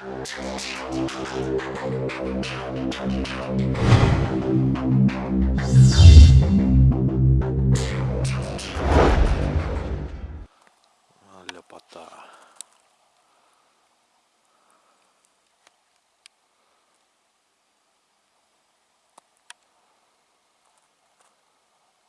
А, Ляпота.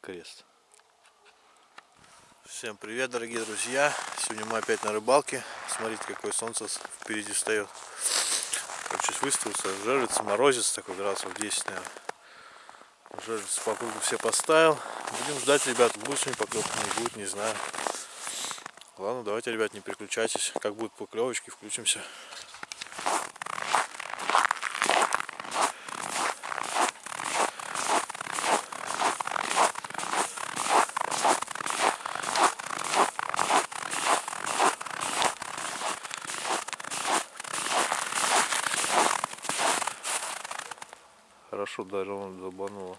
Крест. Всем привет, дорогие друзья! Сегодня мы опять на рыбалке. Смотрите, какое солнце впереди встает. Короче, выставился, жарится, морозец такой градусов 10, наверное. Жарится по кругу все поставил. Будем ждать, ребят, будет сегодня поклевка, не будет, не знаю. Ладно, давайте, ребят, не переключайтесь. Как будут поклевочки, включимся. Хорошо, даже он забануло.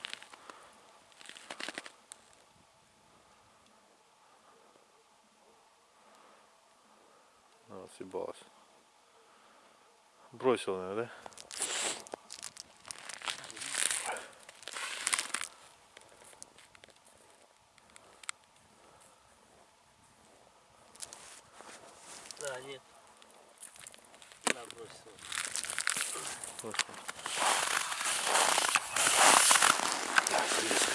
А, съебалась. Бросил, наверное, да? Да, нет. Да, бросил. Бросил.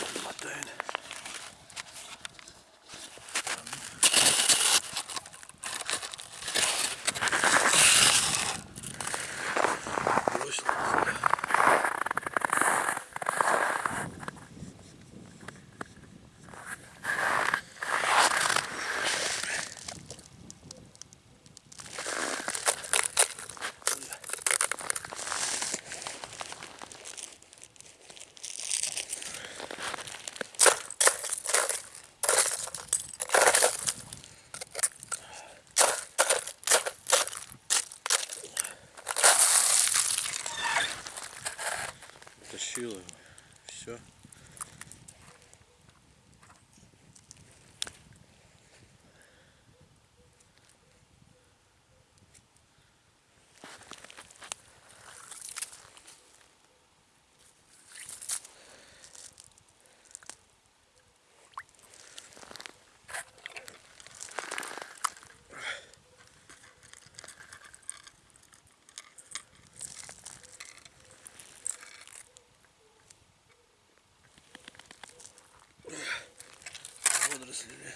Его. Все. Водорослями.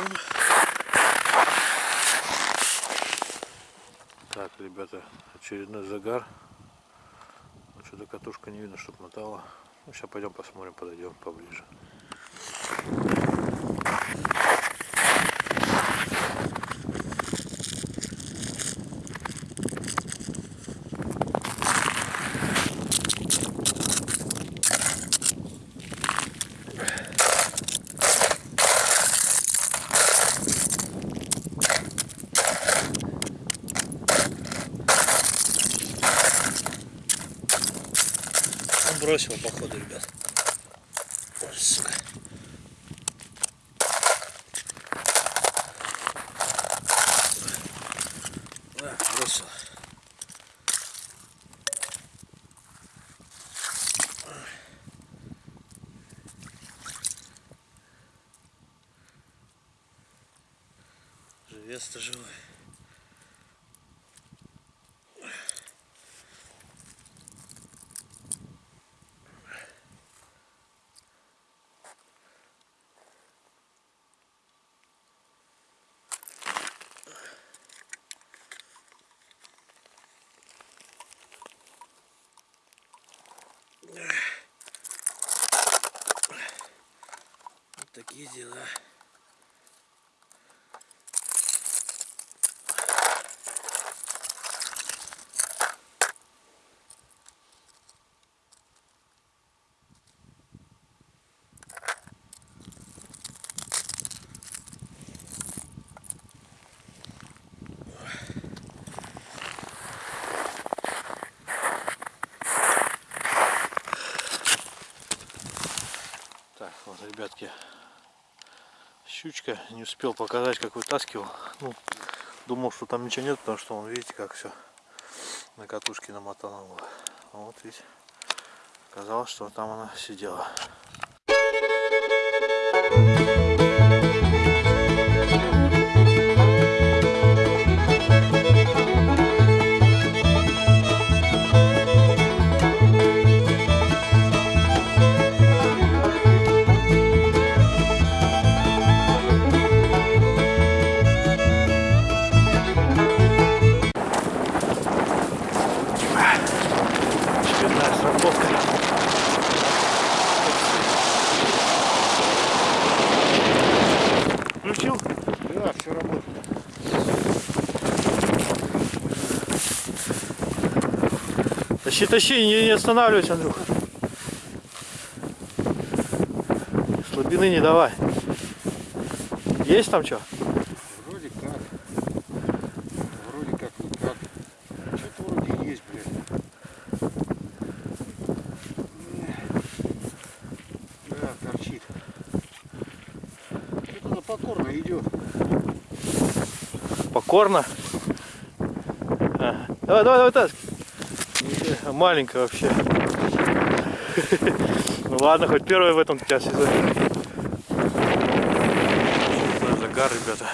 Ждем. Так, ребята, очередной загар. Ну, Что-то катушка не видно, чтоб мотала. Ну, сейчас пойдем посмотрим, подойдем поближе. Бросил, походу, ребят. Ой, сука. Да, бросил. Живец-то живой. Такие дела. Так, вот, ребятки, щучка. Не успел показать, как вытаскивал. Ну, думал, что там ничего нет, потому что, он, видите, как все на катушке намотано было. А вот ведь оказалось, что там она сидела. Очередная Тащи, тащи, не, не останавливайся, Андрюха. Слабины не давай. Есть там что? Вроде как. Вроде как никак. Что-то вроде есть, блядь. Да, торчит. Что-то она покорно идет. Покорно. Ага. Давай, давай, давай, таскай. Маленькая вообще. Ну ладно, хоть первая в этом тебя сезоне. Загар, ребята.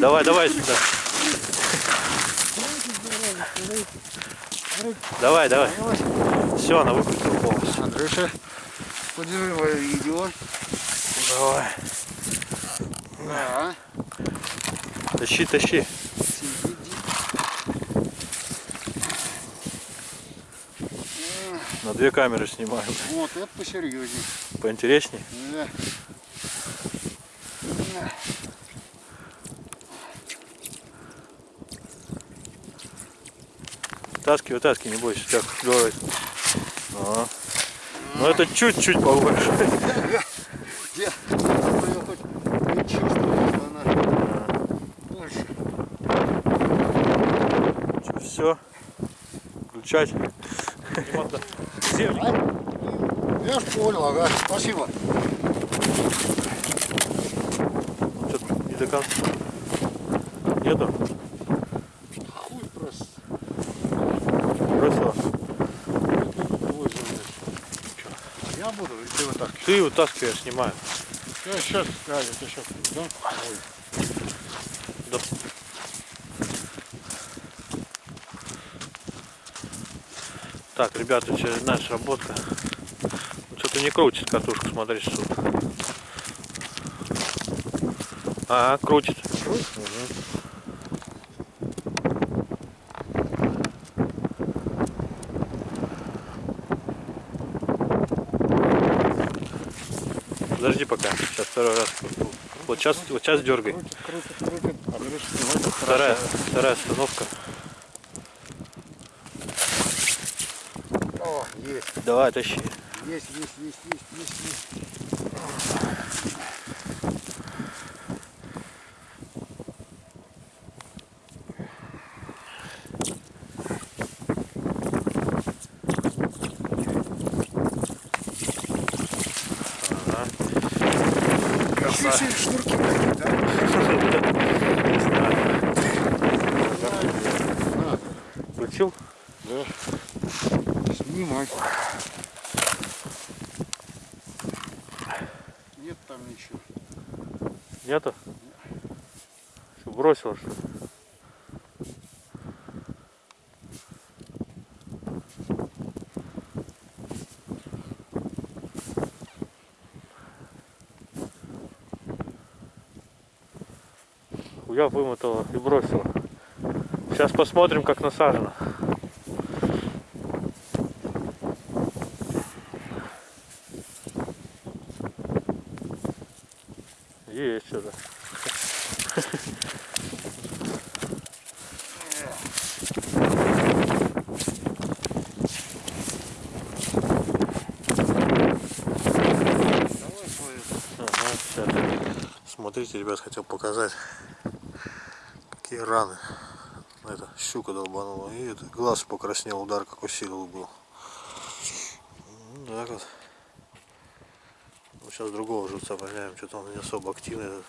Давай, давай сюда. Давай, давай. Все, она выкрутила полностью. Андрюша, подержи мое видео. Давай. Да. Тащи, тащи. На две камеры снимаем. Вот, это посерьезнее. Поинтересней. Да. Да. Таски, вытаски, не бойся, так говорит. Ага. Ну это чуть-чуть побольше. Я, я хоть не чувствую, что она больше. Все. Включать. Я ж понял, ага, спасибо. Что-то не до конца. Нету? Хуй просто. Бросила. Ой, Я так. Ты вытаскивай, я снимаю. Я сейчас, да, это сейчас, да? Ой. Да. Так, ребята, очередная сработка. Что-то не крутит катушку, смотри, что. А, крутит. Подожди пока. Сейчас второй раз. Вот сейчас, вот сейчас дергай. Крутит, крутит, крутит. А видишь, Вторая, хорошо. вторая остановка. О, есть, Давай, тащи. есть, есть, есть, есть, есть, есть. Включил? да. Снимай. Нет там ничего. Нету? Что, бросил что? ли? я вымотала и бросила. Сейчас посмотрим, как насажено. Есть что-то. Смотрите, ребят, хотел показать, какие раны. Щука долбанула. И это глаз покраснел, удар какой силы был. Ну, так вот. Ну, сейчас другого живца поймаем, что-то он не особо активный.